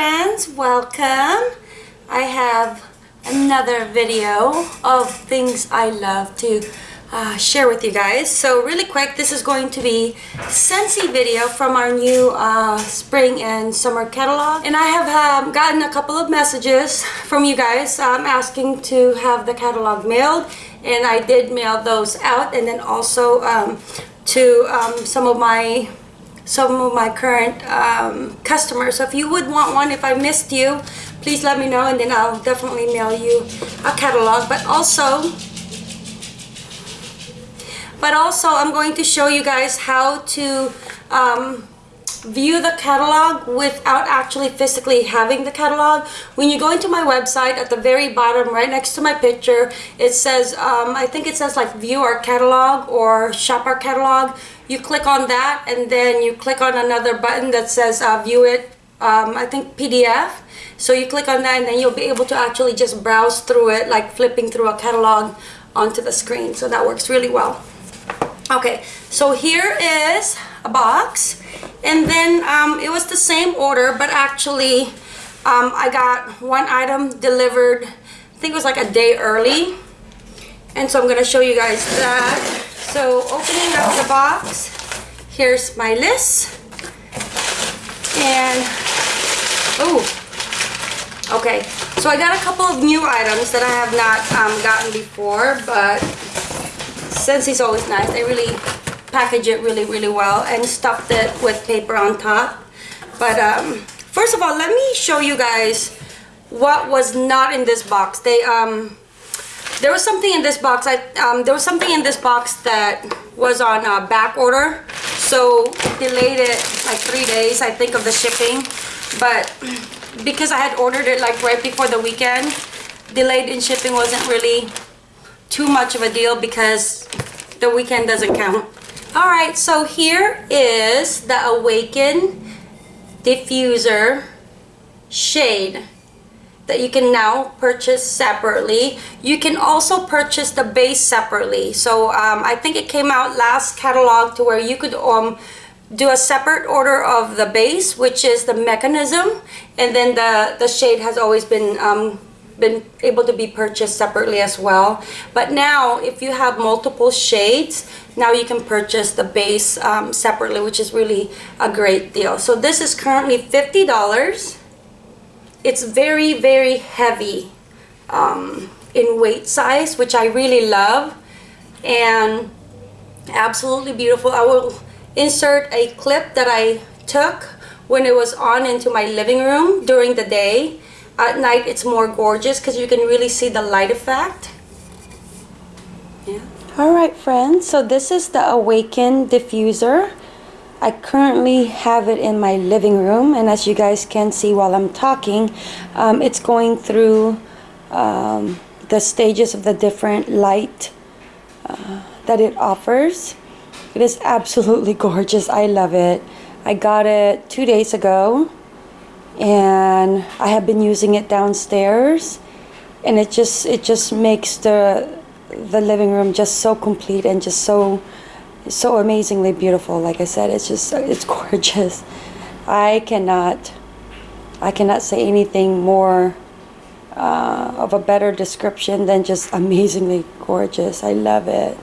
friends, welcome. I have another video of things I love to uh, share with you guys. So really quick, this is going to be Scentsy video from our new uh, spring and summer catalog. And I have um, gotten a couple of messages from you guys um, asking to have the catalog mailed. And I did mail those out and then also um, to um, some of my some of my current um, customers. So if you would want one, if I missed you, please let me know and then I'll definitely mail you a catalog. But also, but also I'm going to show you guys how to um, view the catalog without actually physically having the catalog. When you go into my website at the very bottom right next to my picture it says um, I think it says like view our catalog or shop our catalog. You click on that and then you click on another button that says uh, view it um, I think PDF. So you click on that and then you'll be able to actually just browse through it like flipping through a catalog onto the screen. So that works really well. Okay, so here is a box and then um, it was the same order but actually um, I got one item delivered I think it was like a day early and so I'm gonna show you guys that so opening up the box here's my list and oh okay so I got a couple of new items that I have not um, gotten before but Scentsy's always nice they really package it really, really well and stuffed it with paper on top. But um, first of all, let me show you guys what was not in this box. They um, there was something in this box. I um, there was something in this box that was on uh, back order, so delayed it like three days. I think of the shipping, but because I had ordered it like right before the weekend, delayed in shipping wasn't really too much of a deal because the weekend doesn't count. All right, so here is the Awaken diffuser shade that you can now purchase separately. You can also purchase the base separately. So um, I think it came out last catalog to where you could um, do a separate order of the base, which is the mechanism, and then the, the shade has always been um, been able to be purchased separately as well. But now, if you have multiple shades, now you can purchase the base um, separately, which is really a great deal. So this is currently $50. It's very, very heavy um, in weight size, which I really love. And absolutely beautiful. I will insert a clip that I took when it was on into my living room during the day. At night it's more gorgeous because you can really see the light effect. Yeah. All right friends. So this is the awaken diffuser I currently have it in my living room and as you guys can see while I'm talking um, it's going through um, the stages of the different light uh, that it offers. It is absolutely gorgeous. I love it. I got it two days ago and I have been using it downstairs and it just it just makes the the living room just so complete and just so so amazingly beautiful like I said it's just it's gorgeous I cannot I cannot say anything more uh, of a better description than just amazingly gorgeous I love it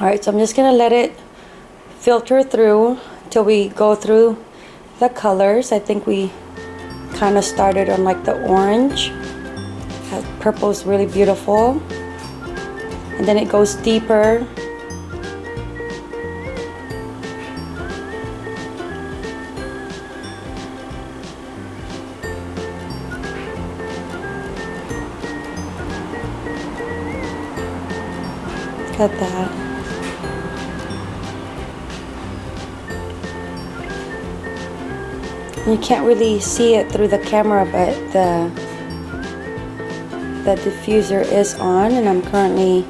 alright so I'm just gonna let it filter through till we go through the colors. I think we kind of started on like the orange. Purple is really beautiful. And then it goes deeper. At that. You can't really see it through the camera, but the the diffuser is on, and I'm currently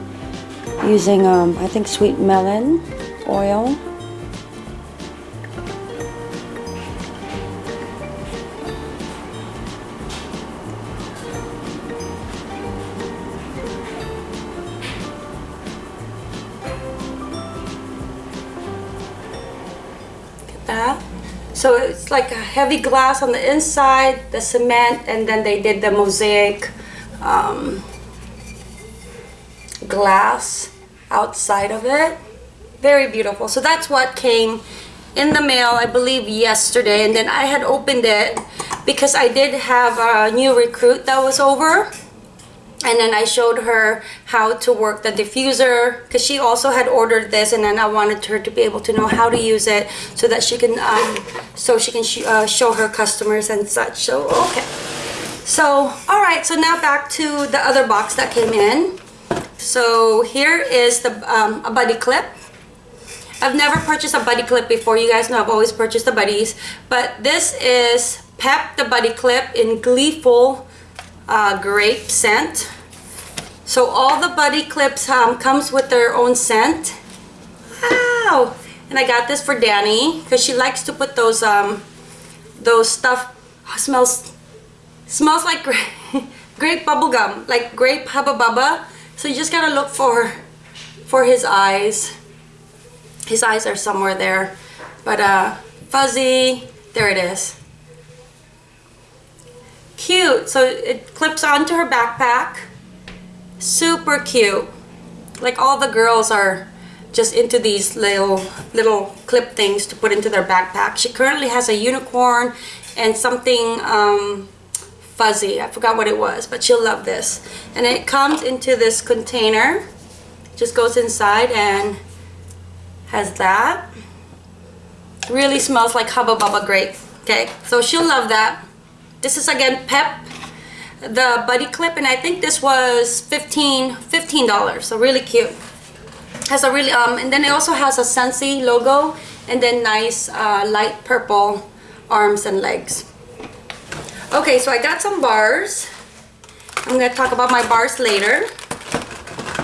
using, um, I think, sweet melon oil. So it's like a heavy glass on the inside, the cement, and then they did the mosaic um, glass outside of it. Very beautiful. So that's what came in the mail, I believe, yesterday. And then I had opened it because I did have a new recruit that was over and then I showed her how to work the diffuser because she also had ordered this and then I wanted her to be able to know how to use it so that she can um, so she can sh uh, show her customers and such. So okay. So all right so now back to the other box that came in. So here is the um, a buddy clip. I've never purchased a buddy clip before. You guys know I've always purchased the buddies. But this is Pep the buddy clip in Gleeful uh, grape scent. So all the buddy clips um, comes with their own scent. Wow! And I got this for Danny because she likes to put those um, those stuff oh, smells smells like grape, bubble gum, like grape hubba bubba. So you just gotta look for for his eyes. His eyes are somewhere there, but uh, fuzzy. There it is cute. So it clips onto her backpack. Super cute. Like all the girls are just into these little little clip things to put into their backpack. She currently has a unicorn and something um, fuzzy. I forgot what it was, but she'll love this. And it comes into this container. Just goes inside and has that. Really smells like Hubba Bubba grape. Okay, so she'll love that. This is again Pep, the buddy clip, and I think this was 15 $15, so really cute. Has a really, um, and then it also has a Scentsy logo, and then nice uh, light purple arms and legs. Okay, so I got some bars. I'm gonna talk about my bars later.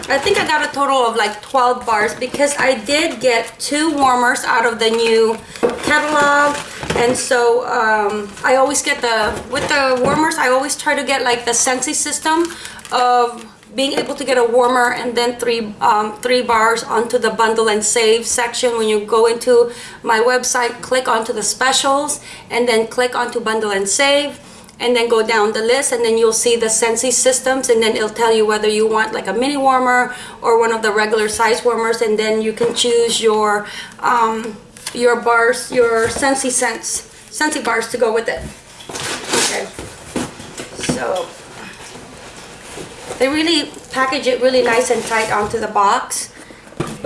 I think I got a total of like 12 bars because I did get two warmers out of the new catalog and so um, I always get the with the warmers I always try to get like the Scentsy system of being able to get a warmer and then three um, three bars onto the bundle and save section. When you go into my website click onto the specials and then click onto bundle and save and then go down the list and then you'll see the Scentsy systems and then it'll tell you whether you want like a mini warmer or one of the regular size warmers. And then you can choose your um, your bars, your Scentsy scents, Scentsy bars to go with it. Okay, so they really package it really nice and tight onto the box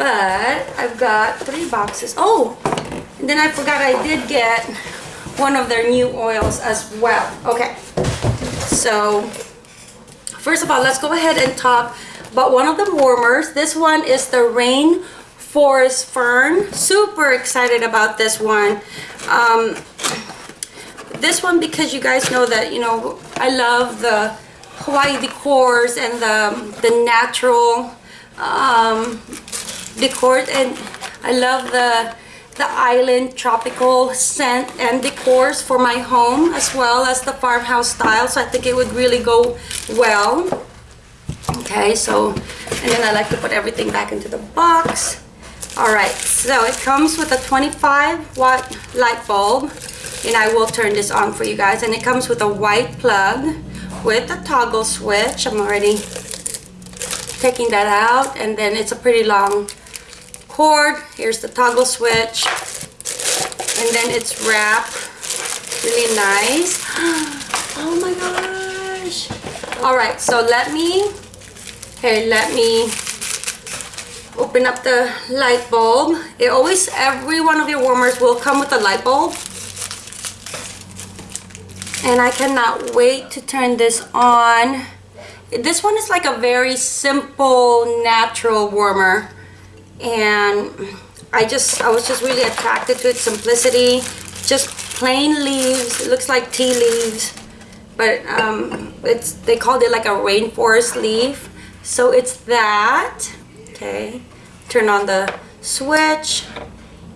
but I've got three boxes. Oh, and then I forgot I did get one of their new oils as well. Okay, so first of all, let's go ahead and talk about one of the warmers. This one is the Rain Forest Fern. Super excited about this one. Um, this one because you guys know that, you know, I love the Hawaii decors and the, the natural um, decor and I love the the island tropical scent and decors for my home as well as the farmhouse style so I think it would really go well okay so and then I like to put everything back into the box all right so it comes with a 25 watt light bulb and I will turn this on for you guys and it comes with a white plug with a toggle switch I'm already taking that out and then it's a pretty long cord. Here's the toggle switch. And then it's wrapped really nice. Oh my gosh. All right, so let me, okay, let me open up the light bulb. It always, every one of your warmers will come with a light bulb. And I cannot wait to turn this on. This one is like a very simple, natural warmer and I just I was just really attracted to its simplicity just plain leaves it looks like tea leaves but um, it's they called it like a rainforest leaf so it's that okay? Turn on the switch.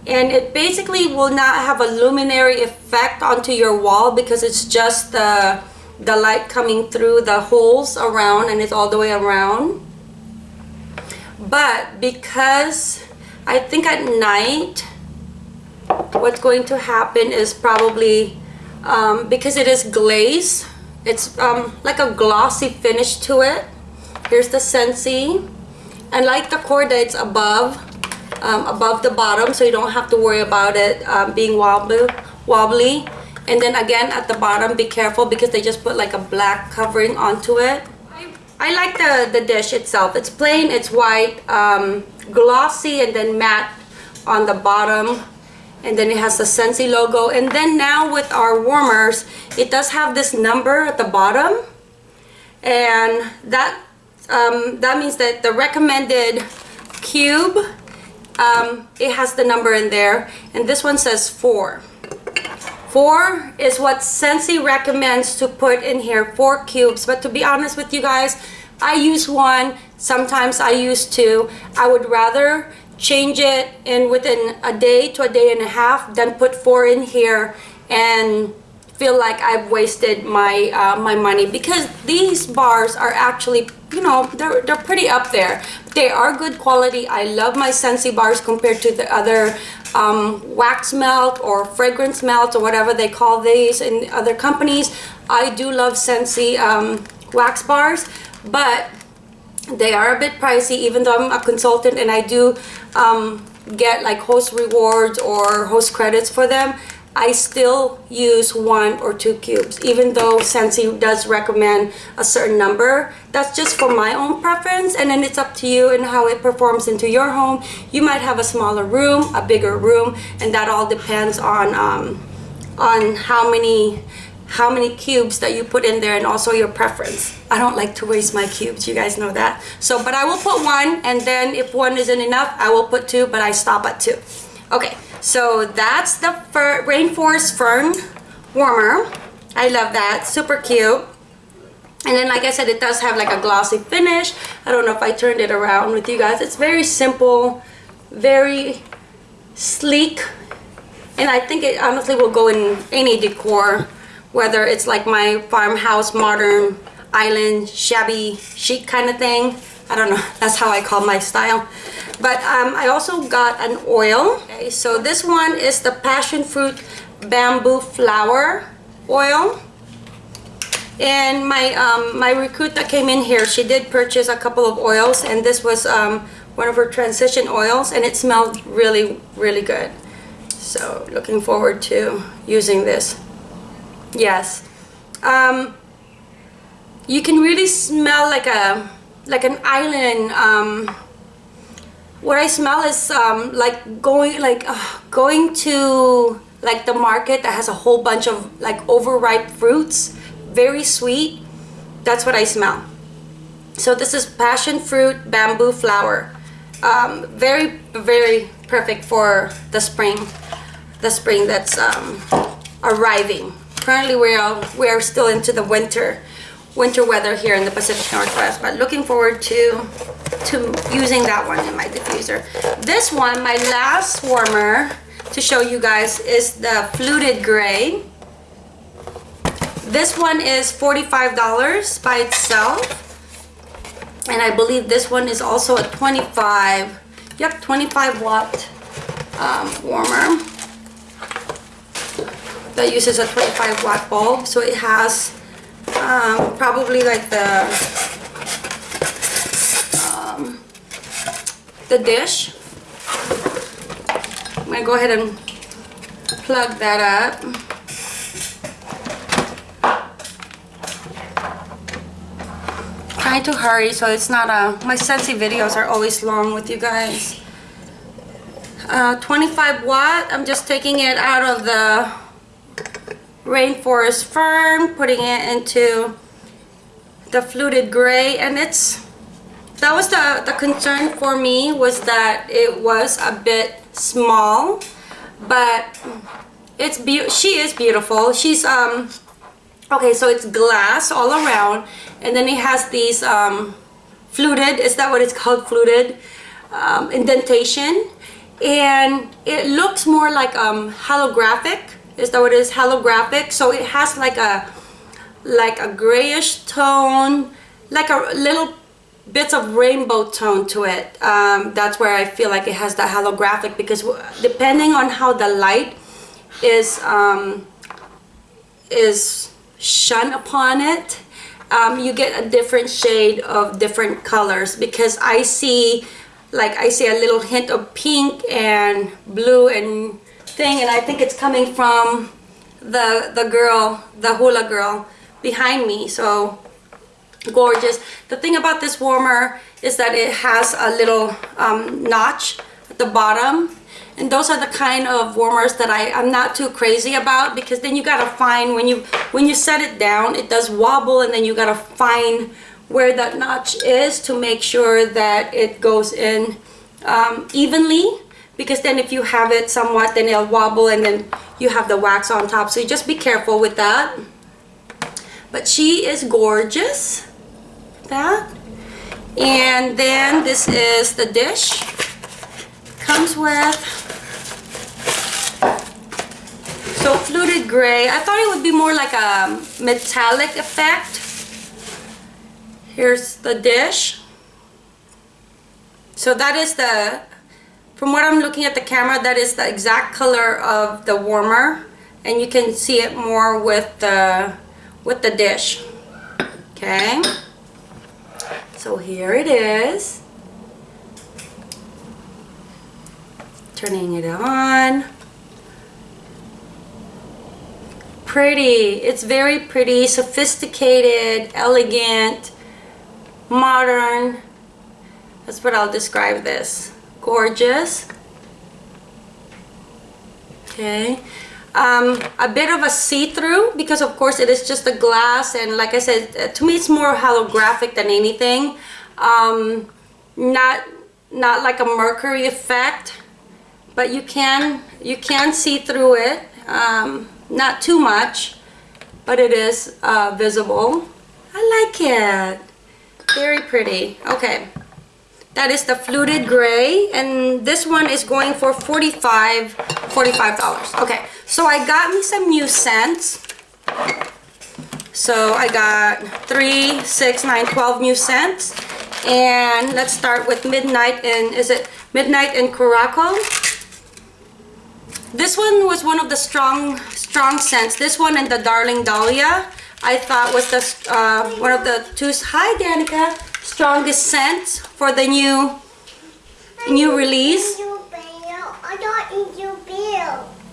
And it basically will not have a luminary effect onto your wall because it's just the the light coming through the holes around and it's all the way around. But because I think at night what's going to happen is probably um, because it is glaze it's um, like a glossy finish to it. Here's the Scentsy and like the cord that's above um, above the bottom so you don't have to worry about it um, being wobbly wobbly. And then again at the bottom be careful because they just put like a black covering onto it. I like the the dish itself. It's plain it's white um, glossy and then matte on the bottom. And then it has the Scentsy logo. And then now with our warmers it does have this number at the bottom. And that um, that means that the recommended cube um, it has the number in there and this one says four. Four is what Scentsy recommends to put in here four cubes. But to be honest with you guys I use one sometimes I use two. I would rather change it in within a day to a day and a half then put four in here and feel like I've wasted my uh, my money because these bars are actually you know they're, they're pretty up there. They are good quality. I love my Scentsy bars compared to the other um, wax melt or fragrance melt or whatever they call these in other companies. I do love Scentsy um, wax bars but they are a bit pricey even though I'm a consultant and I do um, get like host rewards or host credits for them I still use one or two cubes even though Scentsy does recommend a certain number that's just for my own preference and then it's up to you and how it performs into your home you might have a smaller room a bigger room and that all depends on um, on how many how many cubes that you put in there and also your preference. I don't like to waste my cubes, you guys know that. So, but I will put one and then if one isn't enough, I will put two, but I stop at two. Okay, so that's the Fir Rainforest Fern Warmer. I love that, super cute. And then like I said, it does have like a glossy finish. I don't know if I turned it around with you guys. It's very simple, very sleek. And I think it honestly will go in any decor whether it's like my farmhouse modern island shabby chic kind of thing I don't know that's how I call my style. But um, I also got an oil. Okay, so this one is the passion fruit bamboo flower oil. And my um, my recruit that came in here. She did purchase a couple of oils and this was um, one of her transition oils and it smelled really really good. So looking forward to using this. Yes. Um, you can really smell like a like an island. Um, what I smell is um, like going like uh, going to like the market that has a whole bunch of like overripe fruits, very sweet. That's what I smell. So this is passion fruit bamboo flower. Um, very very perfect for the spring, the spring that's um, arriving currently we are we are still into the winter winter weather here in the Pacific Northwest but looking forward to to using that one in my diffuser. This one my last warmer to show you guys is the fluted gray. This one is $45 by itself and I believe this one is also a 25 yep 25 watt um, warmer. That uses a 25 watt bulb so it has um, probably like the um, the dish. I'm gonna go ahead and plug that up. Trying to hurry so it's not a my Scentsy videos are always long with you guys. Uh, 25 watt I'm just taking it out of the Rainforest Fern, putting it into the fluted gray and it's that was the the concern for me was that it was a bit small but it's be she is beautiful. She's um okay so it's glass all around and then it has these um fluted is that what it's called fluted um, indentation? And it looks more like um holographic is that what it is? Holographic. So it has like a like a grayish tone like a little bits of rainbow tone to it. Um, that's where I feel like it has that holographic because depending on how the light is um, is shun upon it um, you get a different shade of different colors because I see like I see a little hint of pink and blue and thing and I think it's coming from the the girl the hula girl behind me so gorgeous. The thing about this warmer is that it has a little um, notch at the bottom and those are the kind of warmers that I, I'm not too crazy about because then you gotta find when you when you set it down it does wobble and then you gotta find where that notch is to make sure that it goes in um, evenly because then if you have it somewhat then it'll wobble and then you have the wax on top. So you just be careful with that. But she is gorgeous. That. And then this is the dish. Comes with so fluted gray. I thought it would be more like a metallic effect. Here's the dish. So that is the from what I'm looking at the camera that is the exact color of the warmer and you can see it more with the with the dish. Okay? So here it is. Turning it on. Pretty. It's very pretty sophisticated elegant modern. That's what I'll describe this gorgeous. Okay. Um, a bit of a see-through because of course it is just a glass and like I said uh, to me it's more holographic than anything. Um, not not like a mercury effect but you can you can see through it. Um, not too much but it is uh, visible. I like it. Very pretty. Okay that is the fluted gray and this one is going for 45 45 dollars okay so I got me some new scents so I got three six nine twelve new scents and let's start with midnight and is it midnight in Curaçao this one was one of the strong, strong scents. This one and the Darling Dahlia, I thought was the uh, one of the two. Hi, Danica. Strongest scents for the new, new release.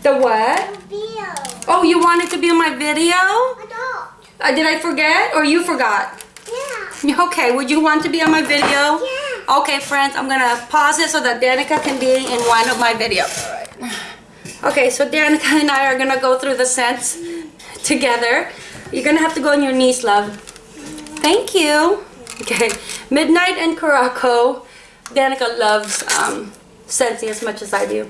The what? Oh, you wanted to be on my video? Uh, did I forget or you forgot? Yeah. Okay, would you want to be on my video? Yeah. Okay, friends, I'm gonna pause it so that Danica can be in one of my videos. All right. Okay, so Danica and I are gonna go through the scents together. You're gonna have to go on your knees, love. Thank you. Okay, Midnight and Curaçao. Danica loves um, Scentsy as much as I do.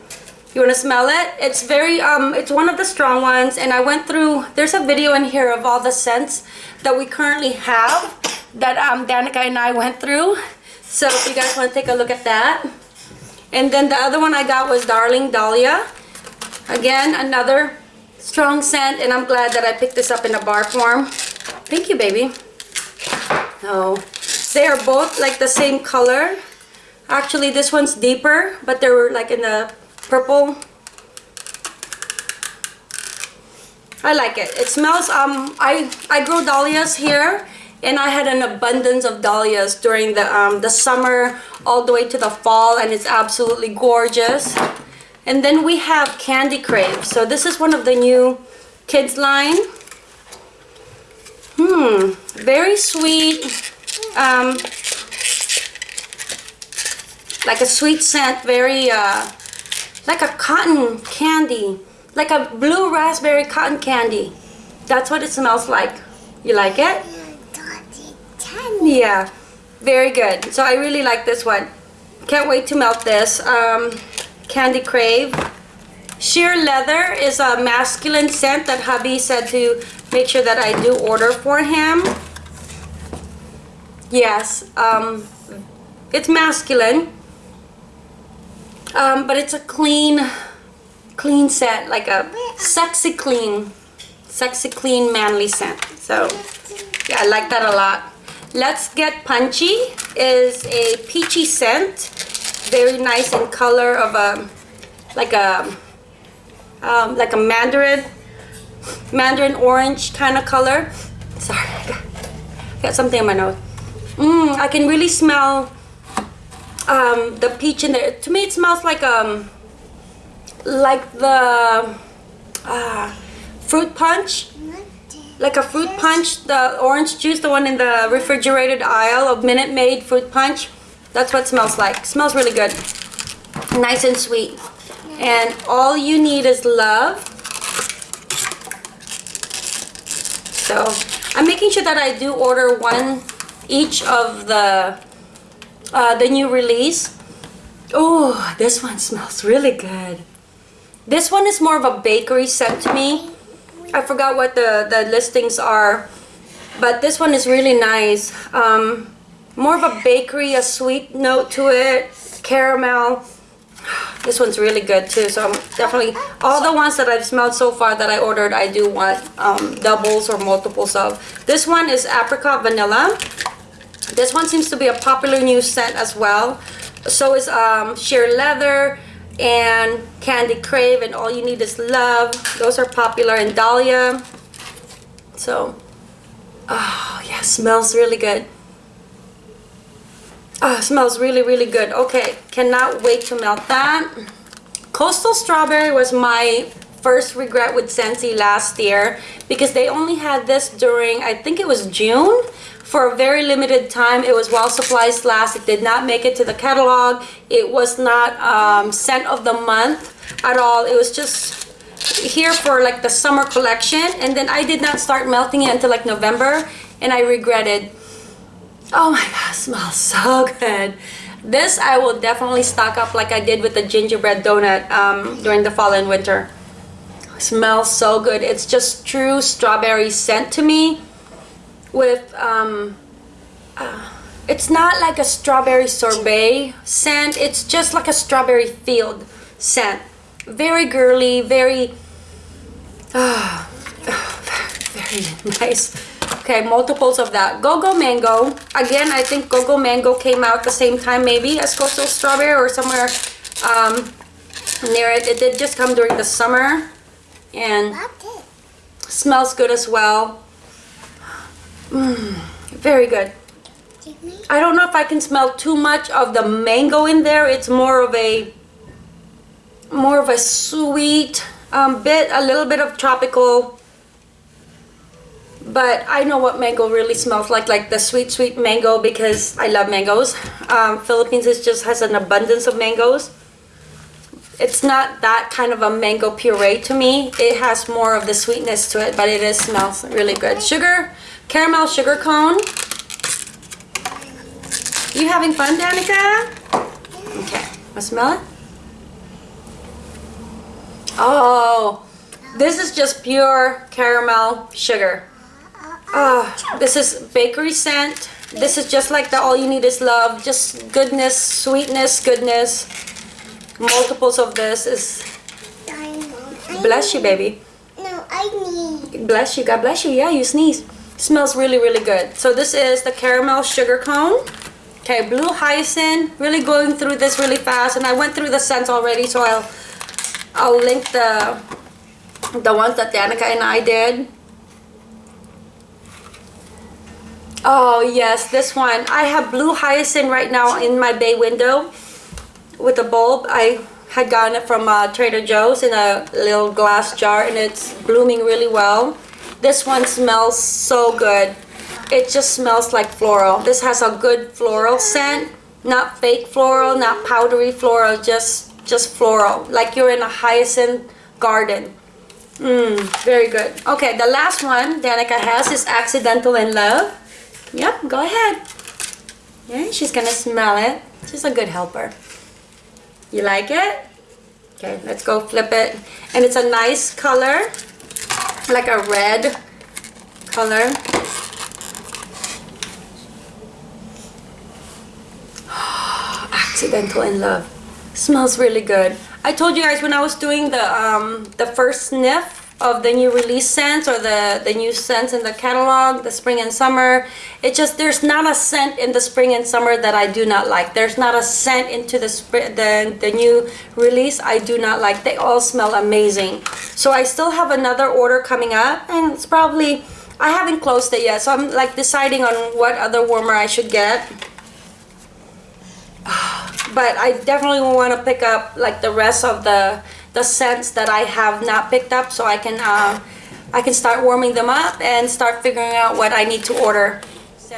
You wanna smell it? It's very, um, it's one of the strong ones and I went through, there's a video in here of all the scents that we currently have that um, Danica and I went through. So if you guys wanna take a look at that. And then the other one I got was Darling Dahlia. Again, another strong scent, and I'm glad that I picked this up in a bar form. Thank you, baby. Oh, they are both like the same color. Actually, this one's deeper, but they were like in the purple. I like it. It smells, um, I, I grow dahlias here, and I had an abundance of dahlias during the, um, the summer all the way to the fall, and it's absolutely gorgeous. And then we have Candy Crave. So this is one of the new kids line. Hmm, very sweet. Um, like a sweet scent, very uh, like a cotton candy. Like a blue raspberry cotton candy. That's what it smells like. You like it? Yeah, very good. So I really like this one. Can't wait to melt this. Um, Candy Crave. Sheer Leather is a masculine scent that hubby said to make sure that I do order for him. Yes, um, it's masculine. Um, but it's a clean, clean scent, like a sexy clean, sexy clean manly scent. So, yeah, I like that a lot. Let's Get Punchy is a peachy scent very nice in color of a like a um, like a mandarin, mandarin orange kind of color. Sorry, I got, got something in my nose. Mmm, I can really smell um, the peach in there. To me, it smells like um, like the uh, fruit punch like a fruit punch, the orange juice, the one in the refrigerated aisle of Minute Maid fruit punch. That's what it smells like. smells really good. Nice and sweet. And all you need is love. So I'm making sure that I do order one each of the uh, the new release. Oh, this one smells really good. This one is more of a bakery scent to me. I forgot what the, the listings are, but this one is really nice. Um, more of a bakery, a sweet note to it, caramel. This one's really good too, so I'm definitely, all the ones that I've smelled so far that I ordered, I do want um, doubles or multiples of. This one is apricot vanilla. This one seems to be a popular new scent as well. So is um, sheer leather, and Candy Crave and All You Need Is Love. Those are popular in Dahlia. So, oh yeah, smells really good. Oh, smells really, really good. Okay, cannot wait to melt that. Coastal Strawberry was my first regret with Scentsy last year because they only had this during, I think it was June for a very limited time. It was Well Supplies last. It did not make it to the catalog. It was not um, scent of the month at all. It was just here for like the summer collection. And then I did not start melting it until like November. And I regretted. Oh my god, smells so good. This I will definitely stock up like I did with the gingerbread donut um, during the fall and winter. Smells so good. It's just true strawberry scent to me with um uh, it's not like a strawberry sorbet scent. It's just like a strawberry field scent. Very girly very uh, very nice. Okay multiples of that. Go-go mango. Again i think go-go mango came out the same time maybe as coastal strawberry or somewhere um near it. It did just come during the summer and smells good as well Mmm, very good. I don't know if I can smell too much of the mango in there. It's more of a more of a sweet um, bit, a little bit of tropical. But I know what mango really smells like, like the sweet, sweet mango because I love mangoes. Um, Philippines is just has an abundance of mangoes. It's not that kind of a mango puree to me. It has more of the sweetness to it, but it is smells really good. Sugar, caramel sugar cone. You having fun, Danica? Okay, let's smell it. Oh, this is just pure caramel sugar. Oh, this is bakery scent. This is just like the all you need is love. Just goodness, sweetness, goodness. Multiples of this is... Bless you, baby. No, I need. Bless you. God bless you. Yeah, you sneeze. Smells really, really good. So this is the caramel sugar cone. Okay, blue hyacinth. Really going through this really fast. And I went through the scents already, so I'll I'll link the the ones that Danica and I did. Oh yes, this one. I have blue hyacinth right now in my bay window with a bulb. I had gotten it from uh, Trader Joe's in a little glass jar and it's blooming really well. This one smells so good. It just smells like floral. This has a good floral scent. Not fake floral, not powdery floral, just just floral. Like you're in a hyacinth garden. Mmm, very good. Okay, the last one Danica has is Accidental in Love. Yep, go ahead. Yeah, she's gonna smell it. She's a good helper. You like it? Okay, let's go flip it. And it's a nice color like a red color. Accidental in Love. Smells really good. I told you guys when I was doing the um, the first sniff of the new release scents or the the new scents in the catalog the spring and summer. It just there's not a scent in the spring and summer that i do not like. There's not a scent into the the, the new release i do not like. They all smell amazing. So i still have another order coming up and it's probably i haven't closed it yet so i'm like deciding on what other warmer i should get. But I definitely want to pick up like the rest of the the scents that I have not picked up so I can uh, I can start warming them up and start figuring out what I need to order.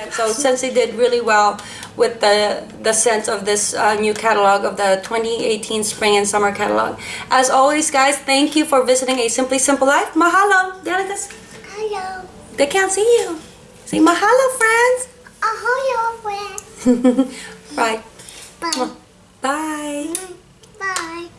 So Scentsy did really well with the the scents of this uh, new catalog of the 2018 spring and summer catalog. As always, guys, thank you for visiting a Simply Simple Life. Mahalo, Delicates. Hello. They can't see you. Say mahalo, friends. Ahoy, friend. right. Bye. Bye. Bye.